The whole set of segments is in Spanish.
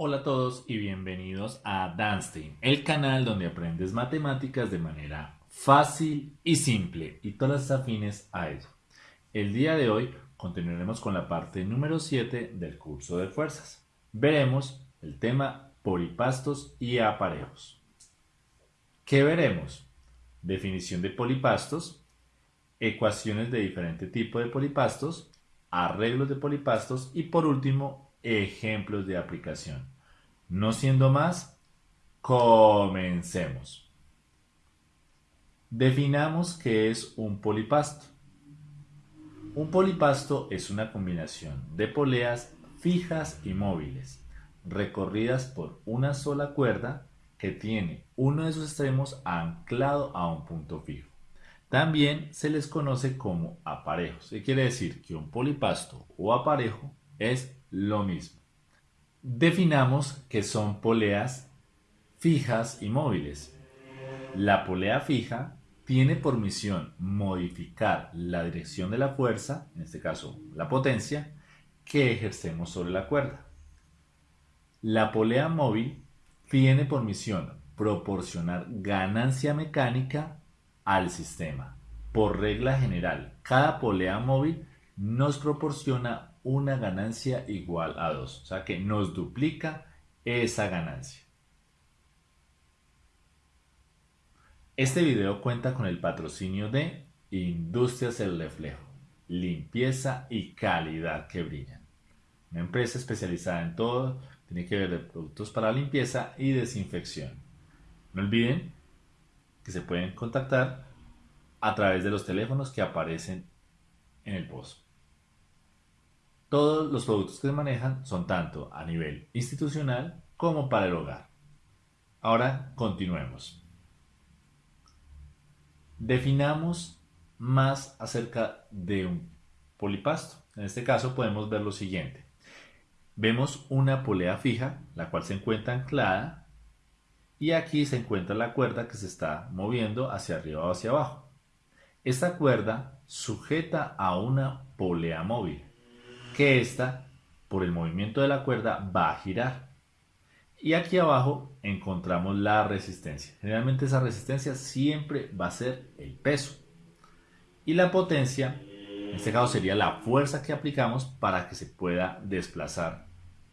Hola a todos y bienvenidos a Danstein, el canal donde aprendes matemáticas de manera fácil y simple y todas las afines a ello. El día de hoy continuaremos con la parte número 7 del curso de fuerzas. Veremos el tema polipastos y aparejos. ¿Qué veremos? Definición de polipastos, ecuaciones de diferente tipo de polipastos, arreglos de polipastos y por último, ejemplos de aplicación. No siendo más, comencemos. Definamos qué es un polipasto. Un polipasto es una combinación de poleas fijas y móviles, recorridas por una sola cuerda que tiene uno de sus extremos anclado a un punto fijo. También se les conoce como aparejos, y quiere decir que un polipasto o aparejo es lo mismo. Definamos que son poleas fijas y móviles. La polea fija tiene por misión modificar la dirección de la fuerza, en este caso la potencia, que ejercemos sobre la cuerda. La polea móvil tiene por misión proporcionar ganancia mecánica al sistema. Por regla general, cada polea móvil nos proporciona una ganancia igual a 2, o sea que nos duplica esa ganancia. Este video cuenta con el patrocinio de Industrias El Reflejo, limpieza y calidad que brillan. Una empresa especializada en todo, tiene que ver de productos para limpieza y desinfección. No olviden que se pueden contactar a través de los teléfonos que aparecen en el post. Todos los productos que manejan son tanto a nivel institucional como para el hogar. Ahora continuemos. Definamos más acerca de un polipasto. En este caso podemos ver lo siguiente. Vemos una polea fija, la cual se encuentra anclada, y aquí se encuentra la cuerda que se está moviendo hacia arriba o hacia abajo. Esta cuerda sujeta a una polea móvil, que esta, por el movimiento de la cuerda, va a girar. Y aquí abajo encontramos la resistencia. Generalmente esa resistencia siempre va a ser el peso. Y la potencia, en este caso sería la fuerza que aplicamos para que se pueda desplazar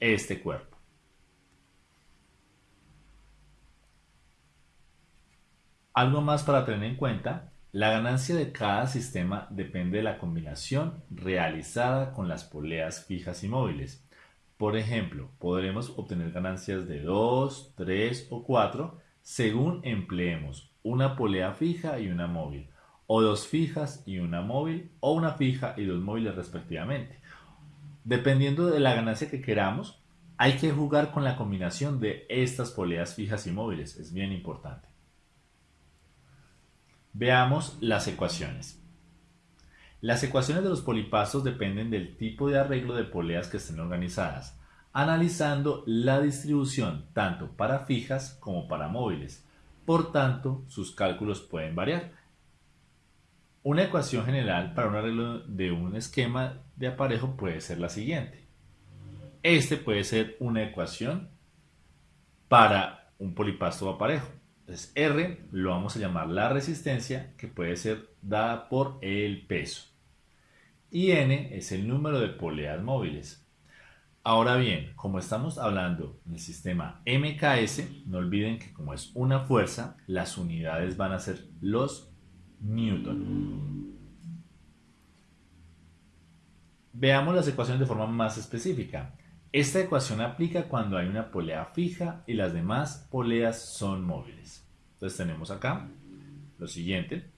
este cuerpo. Algo más para tener en cuenta, la ganancia de cada sistema depende de la combinación realizada con las poleas fijas y móviles. Por ejemplo, podremos obtener ganancias de 2, 3 o 4 según empleemos una polea fija y una móvil, o dos fijas y una móvil, o una fija y dos móviles respectivamente. Dependiendo de la ganancia que queramos, hay que jugar con la combinación de estas poleas fijas y móviles, es bien importante. Veamos las ecuaciones. Las ecuaciones de los polipastos dependen del tipo de arreglo de poleas que estén organizadas, analizando la distribución tanto para fijas como para móviles. Por tanto, sus cálculos pueden variar. Una ecuación general para un arreglo de un esquema de aparejo puede ser la siguiente. Este puede ser una ecuación para un polipasto o aparejo. Entonces R lo vamos a llamar la resistencia que puede ser dada por el peso. Y N es el número de poleas móviles. Ahora bien, como estamos hablando del sistema MKS, no olviden que como es una fuerza, las unidades van a ser los newton. Veamos las ecuaciones de forma más específica. Esta ecuación aplica cuando hay una polea fija y las demás poleas son móviles. Entonces tenemos acá lo siguiente.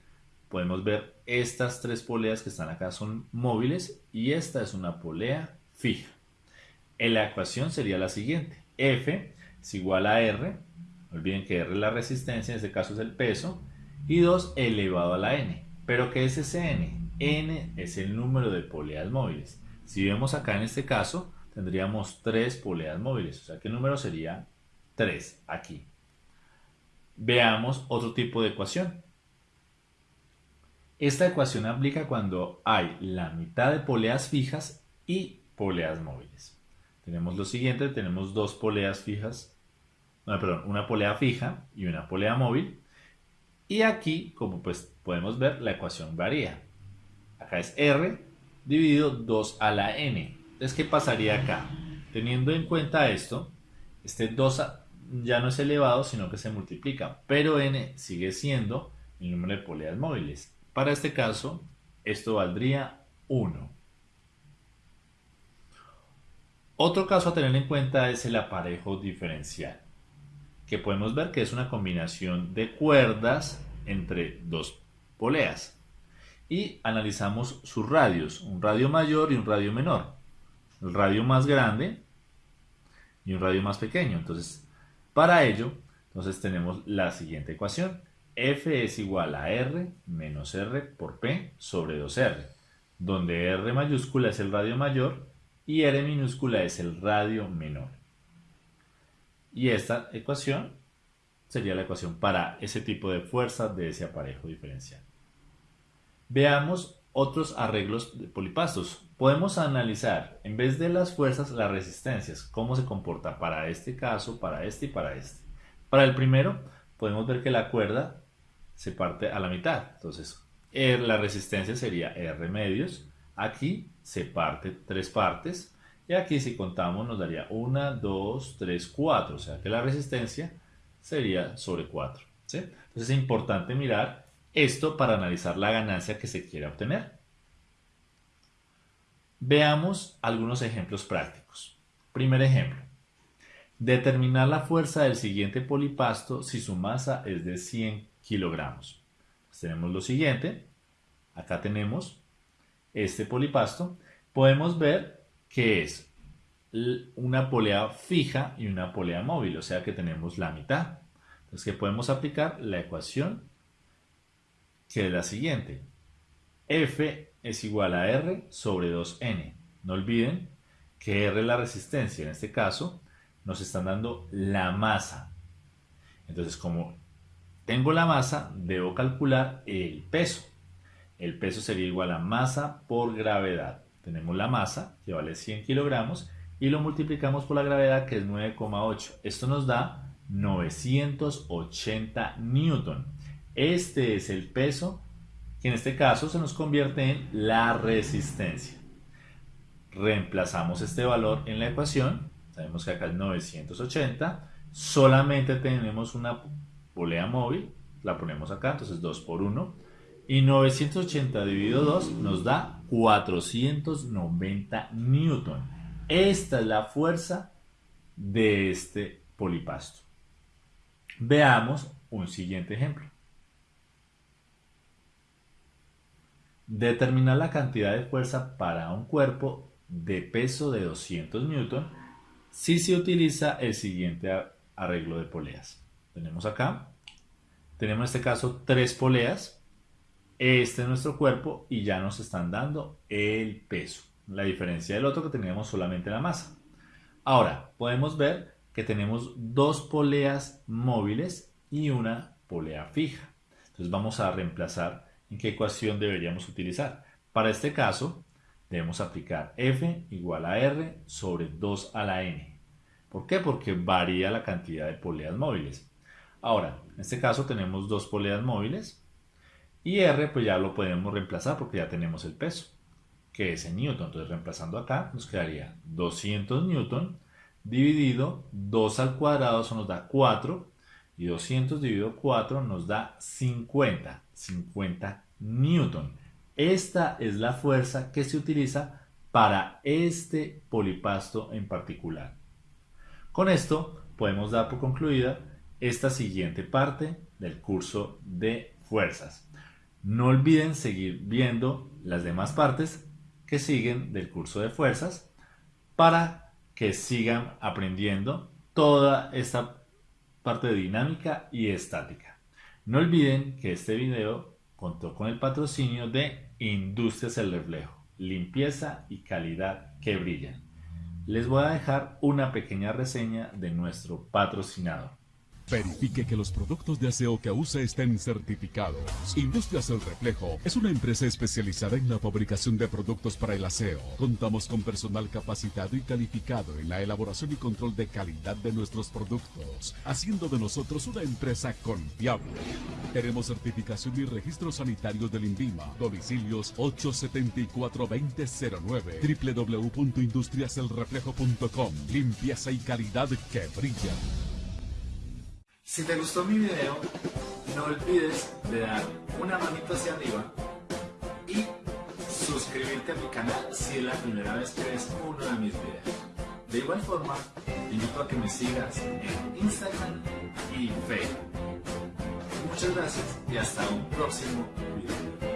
Podemos ver estas tres poleas que están acá son móviles y esta es una polea fija. En la ecuación sería la siguiente. F es igual a R. olviden que R es la resistencia, en este caso es el peso. Y 2 elevado a la N. ¿Pero qué es ese N? N es el número de poleas móviles. Si vemos acá en este caso, tendríamos tres poleas móviles. O sea que el número sería 3 aquí. Veamos otro tipo de ecuación. Esta ecuación aplica cuando hay la mitad de poleas fijas y poleas móviles. Tenemos lo siguiente, tenemos dos poleas fijas, perdón, una polea fija y una polea móvil. Y aquí, como pues podemos ver, la ecuación varía. Acá es R dividido 2 a la n. Entonces, ¿qué pasaría acá? Teniendo en cuenta esto, este 2 ya no es elevado, sino que se multiplica, pero n sigue siendo el número de poleas móviles. Para este caso, esto valdría 1. Otro caso a tener en cuenta es el aparejo diferencial, que podemos ver que es una combinación de cuerdas entre dos poleas. Y analizamos sus radios, un radio mayor y un radio menor. El radio más grande y un radio más pequeño. Entonces, para ello, entonces tenemos la siguiente ecuación. F es igual a R menos R por P sobre 2R, donde R mayúscula es el radio mayor y R minúscula es el radio menor. Y esta ecuación sería la ecuación para ese tipo de fuerza de ese aparejo diferencial. Veamos otros arreglos de polipastos. Podemos analizar, en vez de las fuerzas, las resistencias, cómo se comporta para este caso, para este y para este. Para el primero, podemos ver que la cuerda se parte a la mitad. Entonces, la resistencia sería R medios. Aquí se parte tres partes. Y aquí si contamos nos daría 1, 2, 3, 4. O sea que la resistencia sería sobre 4. Entonces es importante mirar esto para analizar la ganancia que se quiere obtener. Veamos algunos ejemplos prácticos. Primer ejemplo. Determinar la fuerza del siguiente polipasto si su masa es de 100 kilogramos. Pues tenemos lo siguiente, acá tenemos este polipasto, podemos ver que es una polea fija y una polea móvil, o sea que tenemos la mitad. Entonces que podemos aplicar la ecuación que es la siguiente. F es igual a R sobre 2N. No olviden que R es la resistencia, en este caso nos están dando la masa. Entonces como tengo la masa, debo calcular el peso. El peso sería igual a masa por gravedad. Tenemos la masa, que vale 100 kilogramos, y lo multiplicamos por la gravedad, que es 9,8. Esto nos da 980 newton. Este es el peso, que en este caso se nos convierte en la resistencia. Reemplazamos este valor en la ecuación. Sabemos que acá es 980. Solamente tenemos una polea móvil, la ponemos acá, entonces 2 por 1, y 980 dividido 2 nos da 490 newton. Esta es la fuerza de este polipasto. Veamos un siguiente ejemplo. Determinar la cantidad de fuerza para un cuerpo de peso de 200 newton si se utiliza el siguiente arreglo de poleas. Tenemos acá, tenemos en este caso tres poleas, este es nuestro cuerpo y ya nos están dando el peso. La diferencia del otro que teníamos solamente la masa. Ahora, podemos ver que tenemos dos poleas móviles y una polea fija. Entonces vamos a reemplazar en qué ecuación deberíamos utilizar. Para este caso, debemos aplicar F igual a R sobre 2 a la N. ¿Por qué? Porque varía la cantidad de poleas móviles. Ahora, en este caso tenemos dos poleas móviles y R pues ya lo podemos reemplazar porque ya tenemos el peso, que es en newton. Entonces reemplazando acá nos quedaría 200 newton dividido 2 al cuadrado, eso nos da 4 y 200 dividido 4 nos da 50, 50 newton. Esta es la fuerza que se utiliza para este polipasto en particular. Con esto podemos dar por concluida esta siguiente parte del curso de fuerzas. No olviden seguir viendo las demás partes que siguen del curso de fuerzas para que sigan aprendiendo toda esta parte de dinámica y estática. No olviden que este video contó con el patrocinio de Industrias El Reflejo, limpieza y calidad que brillan. les voy a dejar una pequeña reseña de nuestro patrocinador. Verifique que los productos de aseo que use estén certificados. Industrias El Reflejo es una empresa especializada en la fabricación de productos para el aseo. Contamos con personal capacitado y calificado en la elaboración y control de calidad de nuestros productos, haciendo de nosotros una empresa confiable. Tenemos certificación y registro sanitario del INVIMA. Domicilios 874-2009 www.industriaselreflejo.com Limpieza y calidad que brilla. Si te gustó mi video, no olvides de dar una manito hacia arriba y suscribirte a mi canal si es la primera vez que ves uno de mis videos. De igual forma, te invito a que me sigas en Instagram y Facebook. Muchas gracias y hasta un próximo video.